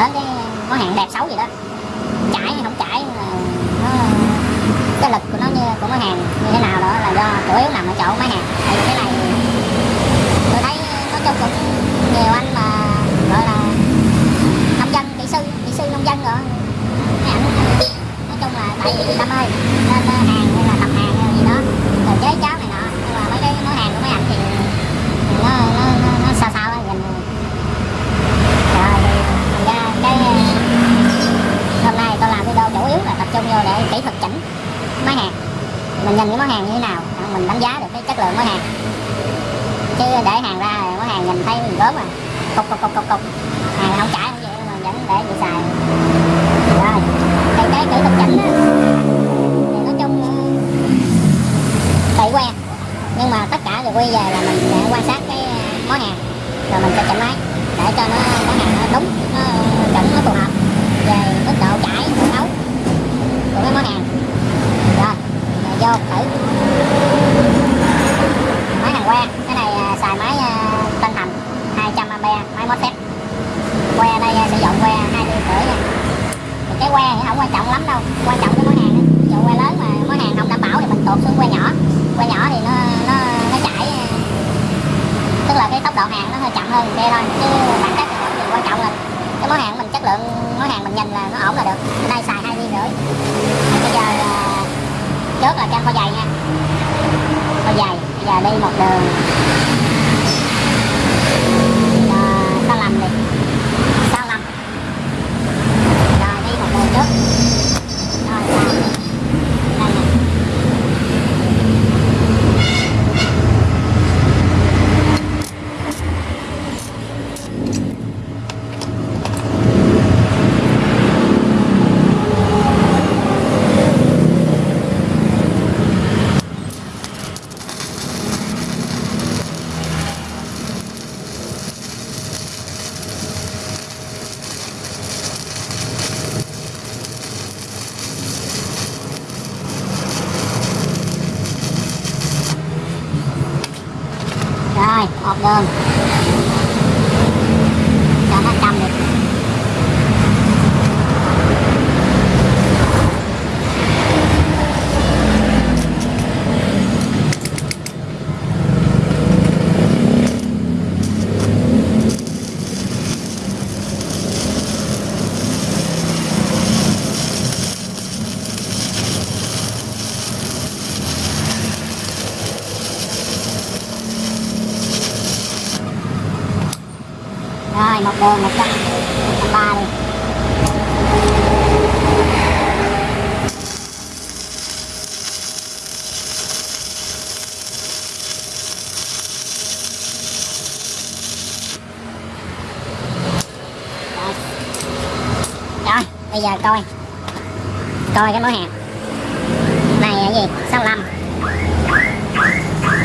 đến cái nó hàng đẹp xấu gì đó. Chảy hay không chảy nó, cái lực của nó như, của máy hàng như thế nào đó là do chủ yếu nằm ở chỗ máy hàng. Tại vì cái này tôi thấy nói chung cũng nhiều anh mà, gọi là, nông dân, kỹ sư kỹ sư nông dân rồi. Ảnh, nói chung là tại vì đam ơi nên ờ, hàng hay là tập hàng hay gì đó rồi chế cháo này nọ nhưng mà mấy cái món hàng của mấy ảnh thì nó nó nó, nó sao sao á gần rồi thì thành ra cái hôm nay tôi làm video chủ yếu là tập trung vô để kỹ thuật chỉnh máy hàng mình nhìn cái món hàng như thế nào? Mình đánh giá được cái chất lượng món hàng. Chứ để hàng ra món hàng nhìn thấy mình gớm à cục cục cục cục cục. Hàng không chảy không vậy mà vẫn để vậy xài. Rồi cái cái kỹ thuật chỉnh á, thì nói chung ừ, tùy quen. Nhưng mà tất cả đều quy về là mình sẽ quan sát cái món hàng. Rồi mình sẽ chỉnh máy để cho nó món hàng nó đúng nó chuẩn nó phù hợp về mức độ chảy độ nấu của cái món hàng rồi rồi vô thử máy hàng que cái này à, xài máy à, tân thành 200 ampere máy MOSFET que đây à, sử dụng que hai ly rưỡi nha thì cái que thì không quan trọng lắm đâu quan trọng cái món hàng á. ví dụ que lớn mà món hàng không đảm bảo thì mình tuột xuống que nhỏ que nhỏ thì nó nó nó chảy à, tức là cái tốc độ hàng nó hơi chậm hơn xe thôi chứ bản chất thì không gì quan trọng là cái món hàng mình chất lượng món hàng mình nhìn là nó ổn là được Ở đây xài hai ly rưỡi bây giờ à, trước là cho kho dày nha kho dày bây giờ đi một đường à, sao lầm đi sao lầm rồi đi một đường trước rồi sao đây nè rồi hộp đường cho nó cầm đi rồi một đường một trăm một trăm ba đi rồi rồi bây giờ coi. Coi cái món hàng này là gì? 65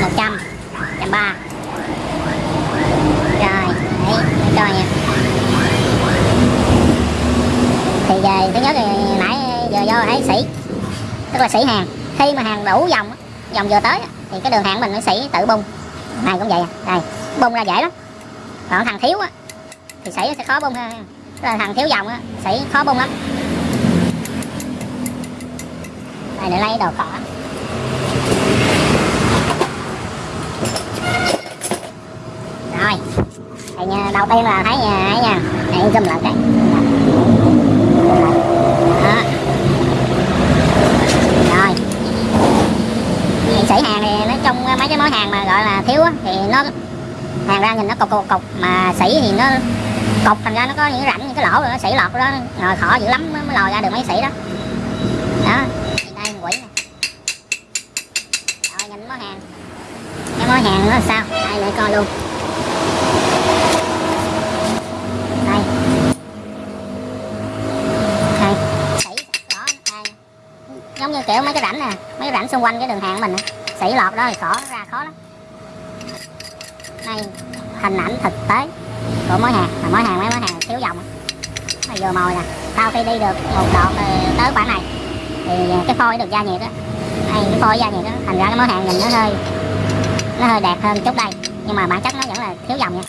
100 130 rồi, đấy coi nha. Thì về thứ nhất thì nãy giờ vô ấy sĩ. Tức là sĩ hàng. Khi mà hàng đủ dòng dòng vừa tới thì cái đường hàng mình nó sĩ tự bung. Này cũng vậy à. đây bung ra dễ lắm. Còn thằng thiếu á, thì sĩ sẽ khó bung hơn là thằng thiếu dòng á sĩ khó bung lắm. Đây để lấy đồ cỏ. Rồi. Thì đầu tiên là thấy nhà ấy nha này zoom lại cái. Đó. Rồi. Thì sỉ hàng thì nói chung mấy cái món hàng mà gọi là thiếu á, thì nó hàng ra nhìn nó cục cục cục. Mà sỉ thì nó cục, thành ra nó có những cái rãnh, những cái lỗ rồi nó sỉ lọt đó. Rồi khó dữ lắm mới mới lòi ra được mấy sỉ đó. Đó, đây quỷ nè rồi nhìn món hàng cái món hàng nó sao? Đây, để coi luôn. Đây. Đây rõ đây. Giống như kiểu mấy cái rãnh nè, mấy cái rãnh xung quanh cái đường hàng của mình nè. Sỉ lọt đó thì khó ra khó lắm. Đây, hình ảnh thực tế của mối hàng là mối hàng mấy mối hàng, thiếu dòng nó vừa mồi nè, sau khi đi được một đoạn tới khoảng này, thì ờ, cái phôi được gia nhiệt á. Hay cái phôi gia nhiệt á, thành ra cái mối hàng, nhìn nó hơi nó hơi đẹp hơn chút đây. Nhưng mà bản chất nó vẫn là thiếu dòng nha.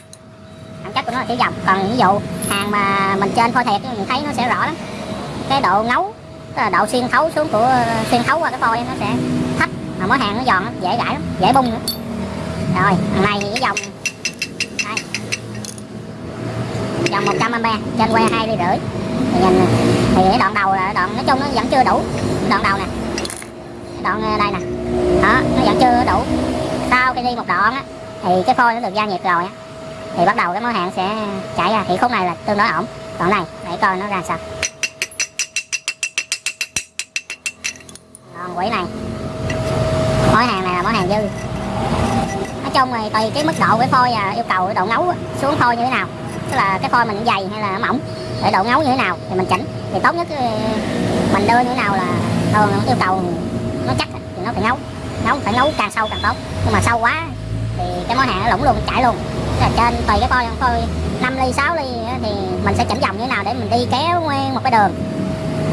Bản chất của nó là thiếu dòng còn ví dụ, hàng mà mình trên phôi thiệt mình thấy nó sẽ rõ lắm. Cái độ ngấu, tức là độ xuyên thấu xuống của, xuyên thấu qua cái phôi nó sẽ thấp. Mà món hàng nó giòn lắm dễ gãi lắm, dễ bung nữa. Rồi, thằng này thì cái dòng đây dòng 100 ampe trên que hai ly rưỡi. Thì nhìn thì cái đoạn đầu là đoạn, nói chung nó vẫn chưa đủ. Đoạn đầu nè. Đoạn à, đây nè. Đó, nó vẫn chưa đủ. Sau khi đi một đoạn á, thì cái phôi nó được gia nhiệt rồi á, thì bắt đầu cái món hàng sẽ chảy ra. Thì khúc này là tương đối ổn. Đoạn này để coi nó ra sao. Còn quỷ này. Món hàng này là món hàng dư. Nói chung thì tùy cái mức độ cái phôi và yêu cầu cái độ ngấu xuống phôi như thế nào tức là cái phôi mình dày hay là mỏng, để độ ngấu như thế nào thì mình chỉnh. Thì tốt nhất ờ, mình đưa như thế nào là ờ, thường yêu cầu nó chắc thì nó phải ngấu. Ngấu, phải ngấu càng sâu càng tốt. Nhưng mà sâu quá thì cái món hàng nó lủng luôn, chảy luôn. Tức là trên tùy cái phôi phôi 5 ly 6 ly thì mình sẽ chỉnh dòng như thế nào để mình đi kéo nguyên một cái đường.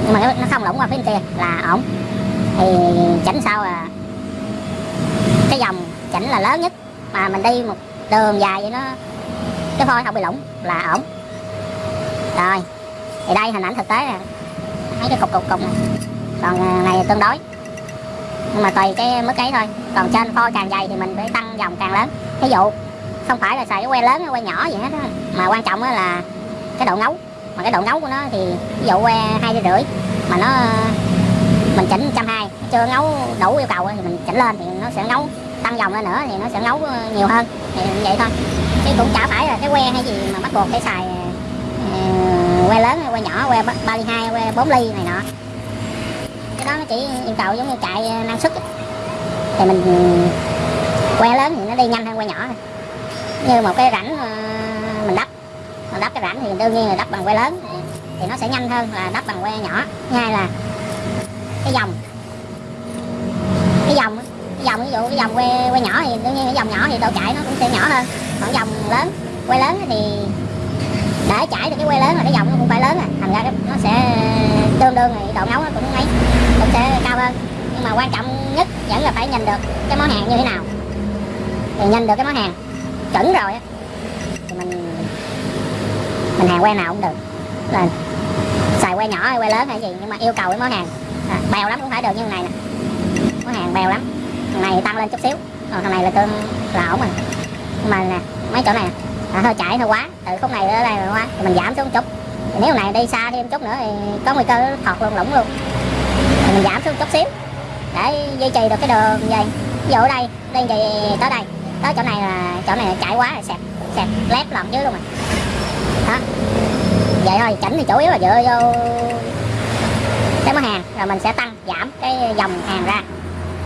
Nhưng mà nó nó không lủng qua phía bên kia, là ổn. Thì chỉnh sao là cái dòng chỉnh là lớn nhất. Mà mình đi một đường dài vậy nó cái phôi không bị lủng là ổn. Rồi, thì đây, hình ảnh thực tế nè. Thấy cái cục cục cục này còn à, này tương đối. Nhưng mà tùy cái mức ấy thôi. Còn trên phôi càng dày thì mình phải tăng dòng càng lớn. Ví dụ, không phải là xài cái que lớn hay que nhỏ gì hết đó. mà quan trọng là cái độ ngấu. Mà cái độ ngấu của nó thì ví dụ que hai rưỡi, mà nó, mình chỉnh trăm hai. Chưa ngấu đủ yêu cầu thì mình chỉnh lên thì nó sẽ ngấu. Tăng dòng lên nữa thì nó sẽ ngấu ờ, nhiều hơn. Thì vậy thôi chứ cũng chả phải là cái que hay gì mà bắt buộc phải xài uh, que lớn hay que nhỏ que ba ba ly hai que 4 ly này nọ. Cái đó nó chỉ yêu cầu giống như chạy ờ, năng suất thì mình que lớn thì nó đi nhanh hơn que nhỏ như một cái rãnh ờ, mình đắp. Mình đắp cái rãnh thì đương nhiên là đắp bằng que lớn thì, nó sẽ nhanh hơn là đắp bằng que nhỏ. Thứ hai là cái dòng. Cái dòng cái dòng ví dụ cái dòng que que nhỏ thì đương nhiên cái dòng nhỏ thì độ chạy nó cũng sẽ nhỏ hơn khoảng dòng lớn. Quay lớn thì để chảy được cái quay lớn là cái dòng nó cũng phải lớn rồi thành ra nó sẽ tương đương thì độ ngấu nó cũng ấy cũng sẽ cao hơn. Nhưng mà quan trọng nhất vẫn là phải nhìn được cái món hàng như thế nào. Thì nhìn được cái món hàng chuẩn rồi á thì mình mình hàng que nào cũng được. Là xài que nhỏ hay que lớn hay gì nhưng mà yêu cầu cái món hàng à, bèo lắm cũng phải được như này nè. Món hàng bèo lắm. Thằng này tăng lên chút xíu còn thằng này là tương là ổn rồi mà nè mấy chỗ này nè. À, hơi chạy hơi quá từ khúc này tới đây rồi quá thì mình giảm xuống chút. Thì nếu này đi xa thêm chút nữa thì có nguy cơ thọt luôn lủng luôn. Thì mình giảm xuống chút xíu để duy trì được cái đường vậy ví dụ ở đây đi thì tới đây. Tới chỗ này là chỗ này là chạy quá là sẹp sẹp lép lòng dưới luôn rồi. Đó. Vậy thôi chỉnh thì chủ yếu là dựa vô cái món hàng rồi mình sẽ tăng giảm cái dòng hàng ra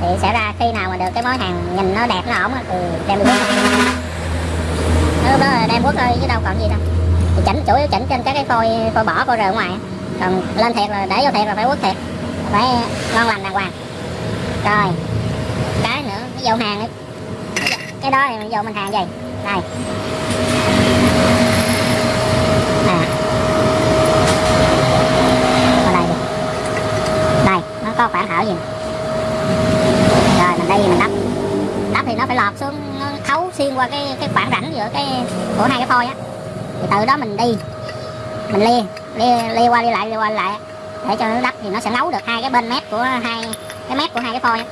thì sẽ ra khi nào mà được cái món hàng nhìn nó đẹp, nó ổn thì đem quốc quất lúc đó đem quất thôi chứ đâu còn gì đâu. Thì chỉnh, chủ yếu chỉnh trên các cái phôi phôi bỏ, phôi rời ở ngoài còn lên thiệt là, để vô thiệt là phải quất thiệt. Phải ngon lành đàng hoàng. Rồi, cái nữa, cái dầu hàng ấy. Cái đó thì dầu mình hàng gì? Đây. Nè. Đây đây, nó có khoảng hảo gì mình đây mình đắp đắp thì nó phải lọt xuống, nó thấu xuyên qua cái cái khoảng rãnh giữa cái, của hai cái phôi á. Thì từ đó mình đi, mình lia lia lia qua đi lại lia qua đi lại để cho nó đắp thì nó sẽ nấu được hai cái bên mép của hai, cái mép của hai cái phôi á.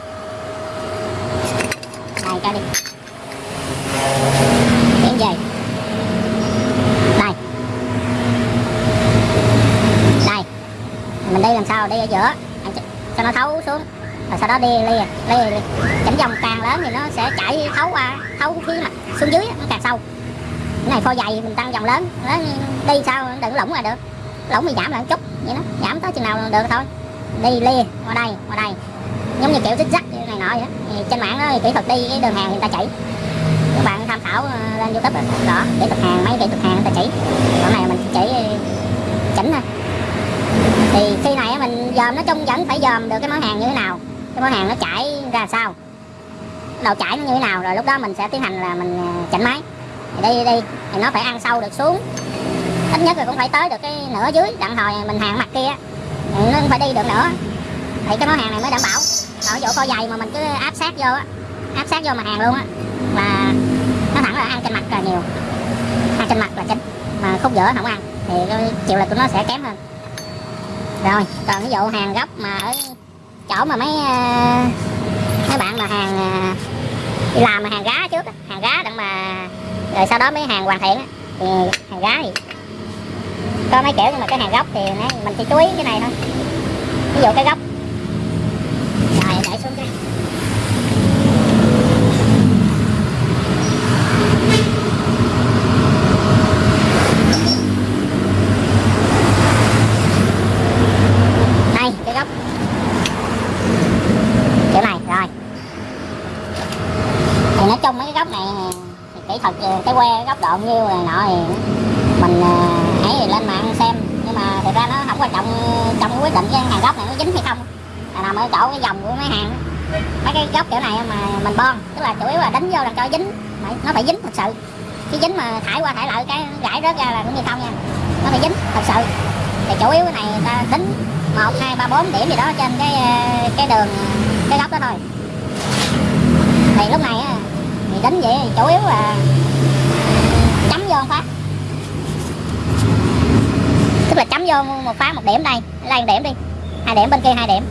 Đây, cho đi. Tiến về Đây. Đây. Mình đi làm sao? Đi ở giữa. Cho nó thấu xuống. Rồi sau đó đi lê lê. Chỉnh dòng càng lớn thì nó sẽ chảy thấu qua Thấu phía mặt xuống dưới nó càng sâu. Cái này phô dày mình tăng dòng lớn Đi sao đừng lỏng là được. Lỏng thì giảm lại một chút vậy đó Giảm tới chừng nào được thôi. Đi lê qua đây qua đây. Giống như kiểu xích rắc này nọ vậy đó. Thì trên mạng đó kỹ thuật đi cái đường hàng người ta chỉ. Các bạn tham khảo ờ, lên youtube đó, đó kỹ thuật hàng mấy kỹ thuật hàng người ta chỉ. Còn này mình chỉ ờ, chỉnh thôi. Thì khi này mình dòm nói chung vẫn phải dòm được cái món hàng như thế nào cái món hàng nó chảy ra sao? Đầu chảy nó như thế nào? Rồi lúc đó mình sẽ tiến hành là mình à, chỉnh máy. Thì đi đi thì nó phải ăn sâu được xuống. Ít nhất là cũng phải tới được cái nửa dưới. Đặng hồi mình hàng mặt kia nó không phải đi được nữa thì cái món hàng này mới đảm bảo. Ở chỗ co dày mà mình cứ áp sát vô á, áp sát vô mà hàng luôn á, là nó thẳng là ăn trên mặt là nhiều. Ăn trên mặt là chính mà khúc giữa không ăn. Thì cái chịu lực của nó sẽ kém hơn. Rồi, còn ví dụ hàng gấp mà ở chỗ mà mấy ờ, mấy bạn mà hàng ờ, đi làm mà hàng gá trước hàng gá đặng mà, rồi sau đó mới hàng hoàn thiện thì hàng gá thì có mấy kiểu nhưng mà cái hàng gốc thì mình chỉ chú ý cái này thôi. Ví dụ cái gốc. Rồi để xuống cái đây cái gốc kiểu này rồi thì nói chung mấy cái góc này kỹ thuật cái que góc độ nhiêu này nọ thì mình ờ, ấy thì lên mạng xem. Nhưng mà thực ra nó không quan trọng trong quyết định cái hàng góc này nó dính hay không. Là nằm ở chỗ cái dòng của mấy hàng, mấy cái góc kiểu này mà mình bon. Tức là chủ yếu là đánh vô là cho dính. Nó phải dính thật sự. Chứ dính mà thải qua thải lại cái gãy rớt ra là cũng như không nha. Nó phải dính thật sự. Thì chủ yếu cái này ta tính một, hai, ba, bốn điểm gì đó trên cái ờ, cái đường, cái góc đó thôi. Thì lúc này thì đánh vậy thì chủ yếu là chấm vô phát tức là chấm vô một phát một điểm đây. Đây một điểm đi. Hai điểm bên kia hai điểm.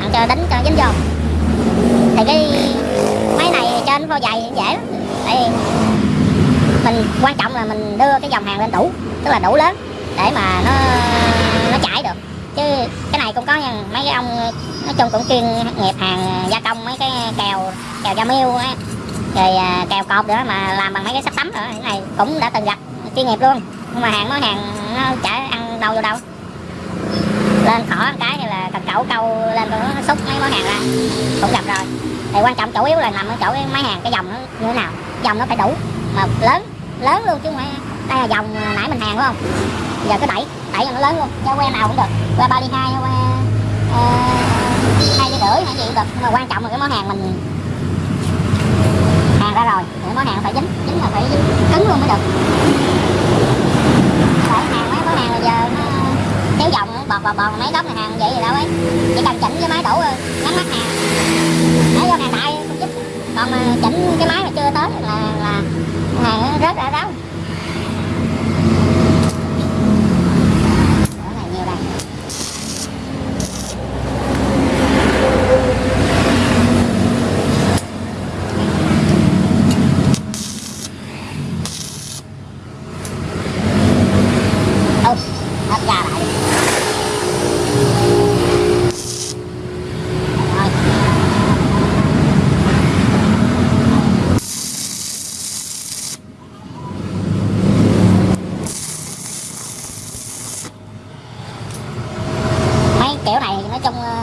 Ăn cho đánh cho dính vô. Thì cái máy này trên vô dày thì dễ lắm. Tại vì mình quan trọng là mình đưa cái dòng hàng lên đủ tức là đủ lớn để mà nó nó chảy được. Chứ cái này cũng có nha, mấy cái ông nói chung cũng chuyên nghiệp hàng gia công, mấy cái kèo kèo da miêu á rồi à, kèo cột nữa mà làm bằng mấy cái sắt tấm nữa. Cái này cũng đã từng gặp chuyên nghiệp luôn. Nhưng mà hàng món hàng nó chả ăn đâu vô đâu. Lên khỏi cái thì là cần cẩu câu lên nó xúc mấy món hàng ra. Cũng gặp rồi. Thì quan trọng chủ yếu là nằm ở chỗ cái máy hàng cái dòng nó như thế nào. Dòng nó phải đủ. Mà lớn lớn luôn chứ không phải đây là dòng à, nãy mình hàng đúng không? Giờ cứ đẩy đẩy cho nó lớn luôn. Cho que nào cũng được. Que ba đi hai que à, hai ly rưỡi hay gì cũng được. Nhưng mà quan trọng là cái món hàng mình ra rồi. Thì món hàng phải dính dính là phải dính cứng luôn mới được. Phải hàng mấy món hàng bây giờ nó kéo vòng, bọt bọt bọt mấy góc này hàng vậy gì đâu ấy. Chỉ cần chỉnh cái máy đủ rồi nhắm mắt hàng. Để vô hàng đại không giúp. Còn mà chỉnh cái máy mà chưa tới là là hàng rất rớt ra ráo Chỗ này nhiều đây Ôi, hấp ra lại đi. Rồi. mấy kiểu này nói chung ờ,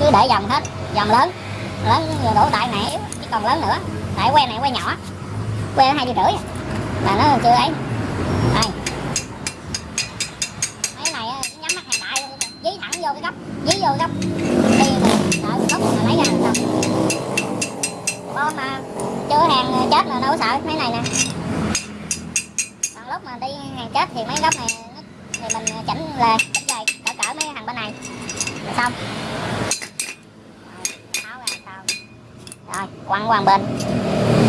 cứ để dòng hết dòng lớn lớn vừa đổ đại này yếu chứ còn lớn nữa. Tại que này que nhỏ. Que hai triệu rưỡi. Mà là nó chưa ấy. Đây. Mấy này ờ, nhắm mắt hàng đại luôn dí thẳng vô cái góc. Dí vô cái góc. Đi rồi đợi góc mà lấy ra làm sao? Mà. Chưa hàng ờ, chết mà đâu có sợ. Mấy này nè. Còn lúc mà đi hàng chết thì mấy góc này ờ, thì mình chỉnh là chỉnh về cỡ cỡ mấy hàng bên này. Là xong Rồi, tháo ra sao rồi quăng qua bên.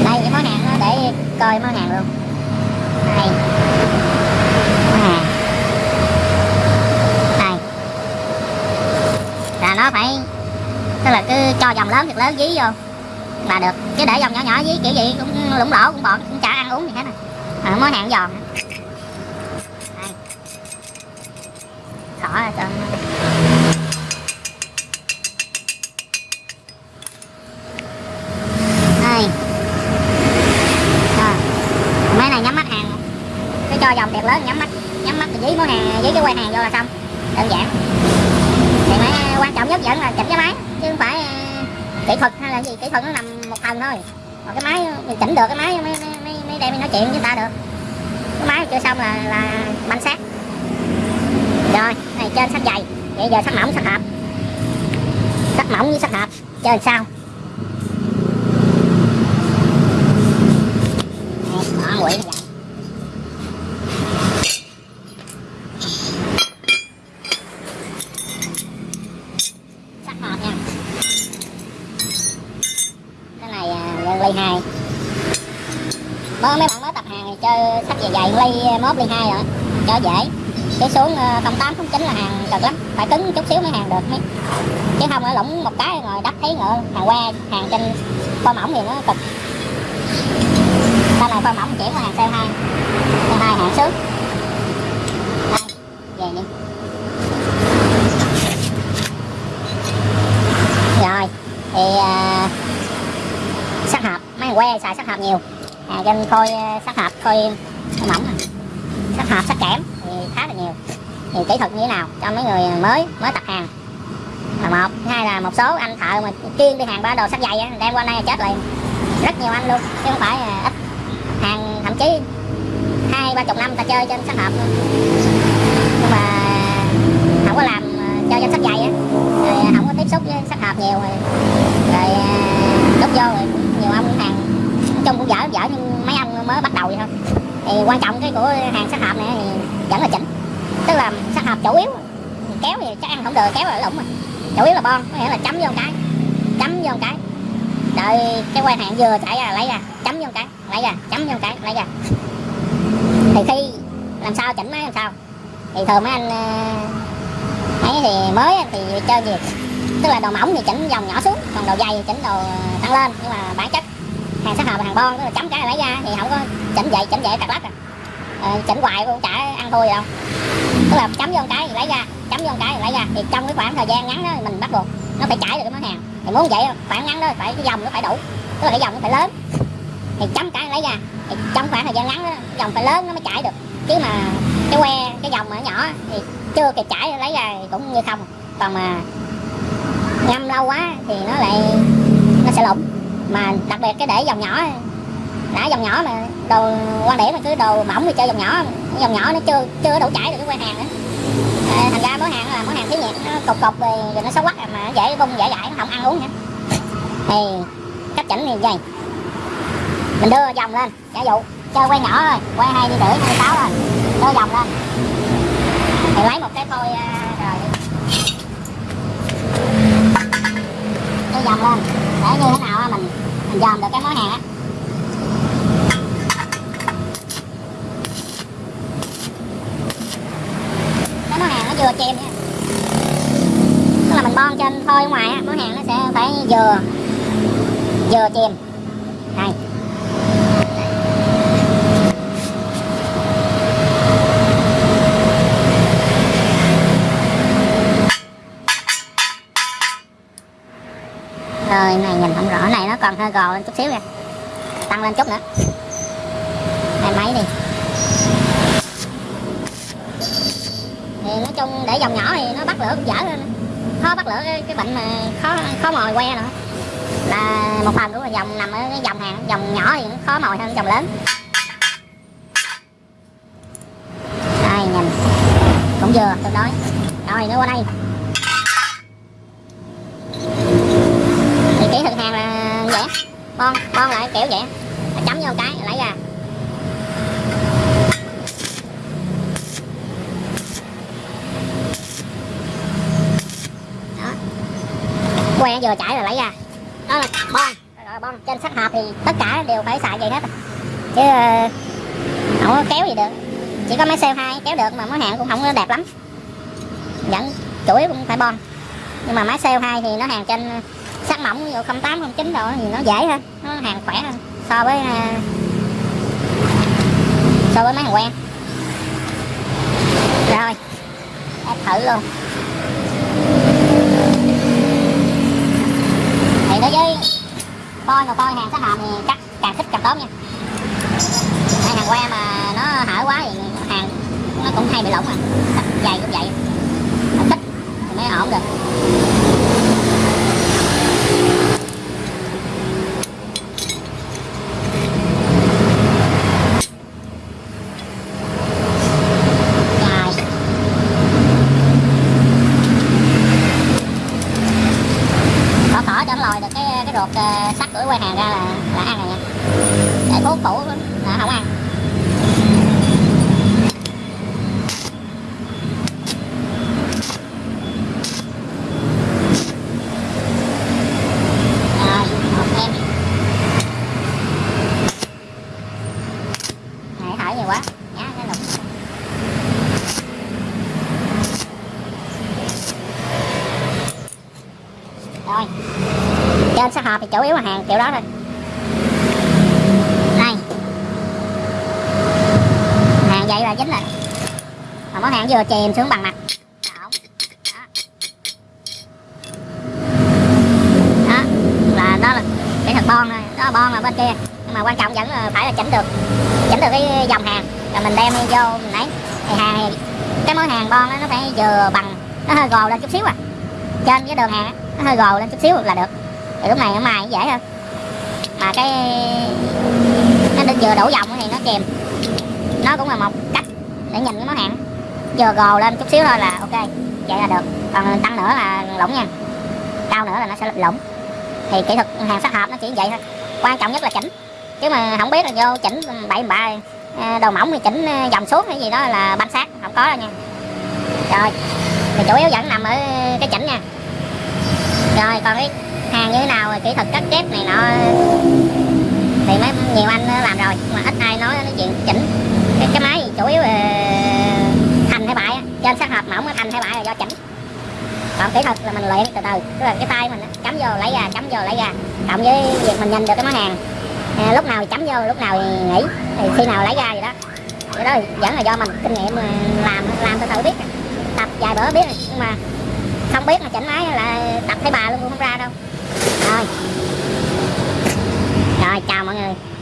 Đây cái món hàng nó để coi món hàng luôn. Đây. Món hàng. Đây. Là nó phải tức là cứ cho dòng lớn thiệt lớn dí vô là được. Chứ để dòng nhỏ nhỏ dí kiểu gì cũng lủng lỗ cũng bọt cũng chả ăn uống gì hết à. à, món hàng giòn. Đây. Khỏi rồi nó đây rồi mấy này nhắm mắt hàng cứ cho nhắm mắt nhắm mắt thì dí món hàng dí cái quay hàng vô là xong. Đơn giản. Thì máy à, quan trọng nhất vẫn là chỉnh cái máy chứ không phải à, kỹ thuật hay là gì kỹ thuật nó nằm một phần thôi. Còn cái máy mình chỉnh được cái máy mới mới mới, đem nói chuyện với ta được. Cái máy chưa xong là là banh sát rồi này trên sắt dày. Vậy giờ sắt mỏng sắt hợp. Sắt mỏng với sắt hợp. Chơi sao? Đây, bỏ 12 mới mấy bạn mới tập hàng thì chơi sách dày dày ly mốt ly hai rồi. Cho dễ. Cái xuống ờ, 08 09 là hàng cực lắm. Phải cứng chút xíu mới hàng được. Mấy chứ không ở lũng một cái rồi đắp thấy ngựa. Hàng qua hàng trên pho mỏng thì nó cực. Đây là pho mỏng chuyển qua hàng co hai? Co hai hạn xước về đi. Rồi thì à, sắc que xài sắc hộp nhiều. Hàng trên khôi sắc hộp khôi mỏng sắc hộp sắc kẽm thì khá là nhiều. Thì kỹ thuật như thế nào cho mấy người mới mới tập hàng? Là một. Hai là một số anh thợ mà chuyên đi hàng ba đồ sắt dày á đem qua đây chết liền. Rất nhiều anh luôn chứ không phải là ít. Hàng thậm chí hai ba chục năm ta chơi trên sắt hộp luôn. Nhưng mà không có làm à, chơi trên sắt dày á. Rồi à, không có tiếp xúc với sắt hộp nhiều rồi. Rồi ờ, vô rồi nhiều ông chung cũng dở dở nhưng mấy ông mới bắt đầu vậy thôi. Thì quan trọng cái của hàng sắt hộp này thì vẫn là chỉnh. Tức là sắt hộp chủ yếu, kéo thì chắc ăn không được, kéo là lủng mà chủ yếu là bon, có nghĩa là chấm vô một cái, chấm vô một cái. Đợi cái quan hạn vừa chạy ra, lấy ra, chấm vô một cái, lấy ra, chấm vô một cái, lấy ra. Thì khi làm sao chỉnh máy làm sao. Thì thường mấy anh ờ, ấy thì mới thì chơi gì tức là đồ mỏng thì chỉnh dòng nhỏ xuống, còn đồ dày thì chỉnh đồ tăng lên, nhưng mà bản chất hàng sát hợp và hàng bon tức là chấm cái là lấy ra thì không có chỉnh vậy chỉnh vậy cặt lắc à. Ờ, chỉnh hoài cũng chả ăn thua gì đâu. Tức là chấm vô một cái thì lấy ra chấm vô một cái thì lấy ra. Thì trong cái khoảng thời gian ngắn đó thì mình bắt buộc nó phải chảy được cái món hàng. Thì muốn vậy khoảng ngắn đó phải cái dòng nó phải đủ tức là cái dòng nó phải lớn. Thì chấm cái lấy ra thì trong khoảng thời gian ngắn đó dòng phải lớn nó mới chảy được. Chứ mà cái que cái dòng mà nhỏ thì chưa kịp chảy lấy ra thì cũng như không. Còn mà ngâm lâu quá thì nó lại mà đặc biệt cái để dòng nhỏ đã dòng nhỏ mà đồ quan điểm mà cứ đồ mỏng thì chơi dòng nhỏ dòng nhỏ nó chưa chưa đủ chảy được cái que hàng nữa. À, thành ra món hàng là món hàng thí nhiệt nó cục cục rồi, rồi nó xấu quắc à, mà dễ bung dễ dãi nó không ăn uống nữa. Thì cách chỉnh thì vậy. Mình đưa dòng lên giả dụ chơi quay nhỏ thôi quay hai đi rưỡi hai sáu thôi đưa dòng lên. Thì lấy một cái phôi à, rồi đưa dòng lên để như thế nào mình mình dòm được cái món hàng á. Cái món hàng nó vừa chìm nha. Tức là mình bon trên thôi ngoài á, món hàng nó sẽ phải vừa vừa chìm này rồi này này nó còn hơi gò lên chút xíu nha, tăng lên chút nữa. Hai máy đi. Thì nói chung để dòng nhỏ thì nó bắt lửa cũng dở lên. Khó bắt lửa cái, cái bệnh mà khó khó mồi que nữa. Là một phần của dòng nằm ở cái dòng hàng dòng nhỏ thì nó khó mồi hơn dòng lớn. Đây nhìn cũng vừa tương đối rồi nữa qua đây thì kỹ thuật hàng là vậy bon bon lại kiểu vậy. Chấm vô cái lấy ra. Đó. Que vừa chảy rồi lấy ra. Đó là bon rồi bon trên sắt hộp thì tất cả đều phải xài vậy hết. Chứ ờ, không có kéo gì được. Chỉ có máy co 2 kéo được mà món hàng cũng không có đẹp lắm. Vẫn, chủ yếu cũng phải bon nhưng mà máy co 2 thì nó hàng trên sắt mỏng ví dụ 08 09 độ thì nó dễ hơn, nó hàng khỏe hơn so với à, so với máy hàng quen. Rồi ép thử luôn. Thì đối với coi mà coi hàng sát hòm thì cắt càng thích càng tốt nha. Hay hàng que mà nó hở quá thì hàng nó cũng hay bị lỏng à. Dày cũng vậy. Thích thì mới ổn được Rồi. Bỏ cỏ cho nó lòi được cái sắt của quay hàng ra là là ăn rồi nha. Để thuốc cũ là không ăn rồi một em lại nhiều quá nhá cái lục rồi trên sát hộp thì chủ yếu là hàng kiểu đó thôi này. Hàng vậy là dính rồi. Mà món hàng vừa chìm xuống bằng mặt. Đó. Đó. là đó là kỹ thuật bon thôi. Đó là bon là bên kia. Nhưng mà quan trọng vẫn là phải là chỉnh được. Chỉnh được cái dòng hàng. Rồi mình đem vô mình lấy. Thì hàng cái món hàng bon đó, nó phải vừa bằng nó hơi gồ lên chút xíu à. Trên cái đường hàng đó, nó hơi gồ lên chút xíu là được thì lúc này nó mài dễ hơn. Mà cái nó được vừa đổ vòng thì nó chìm, nó cũng là một cách để nhìn cái món hàng. Vừa gồ lên chút xíu thôi là ok vậy là được. Còn tăng nữa là lỏng nha. Cao nữa là nó sẽ lỏng, thì kỹ thuật hàng sát hợp nó chỉ vậy thôi. Quan trọng nhất là chỉnh. Chứ mà không biết là vô chỉnh bậy bạ đồ à, đầu mỏng thì chỉnh à, dòng xuống hay gì đó là banh sát không có đâu nha. Rồi thì chủ yếu vẫn nằm ở cái chỉnh nha. Rồi còn cái hàng như thế nào kỹ thuật cắt ghép này nọ. Thì mấy nhiều anh làm rồi mà ít ai nói nói chuyện chỉnh. Cái, cái máy chủ yếu là thành hay bại trên sát hợp mỏng thành hay bại là do chỉnh. Còn kỹ thuật là mình luyện từ từ tức là cái tay mình chấm vô lấy ra chấm vô lấy ra. Cộng với việc mình nhìn được cái món hàng. À, lúc nào thì chấm vô lúc nào thì nghỉ. Thì khi nào lấy ra vậy đó. Cái đó vẫn là do mình kinh nghiệm à, làm làm từ từ biết. Tập vài bữa biết nhưng mà không biết mà chỉnh máy là tập thấy bà luôn không ra đâu rồi. Rồi chào mọi người.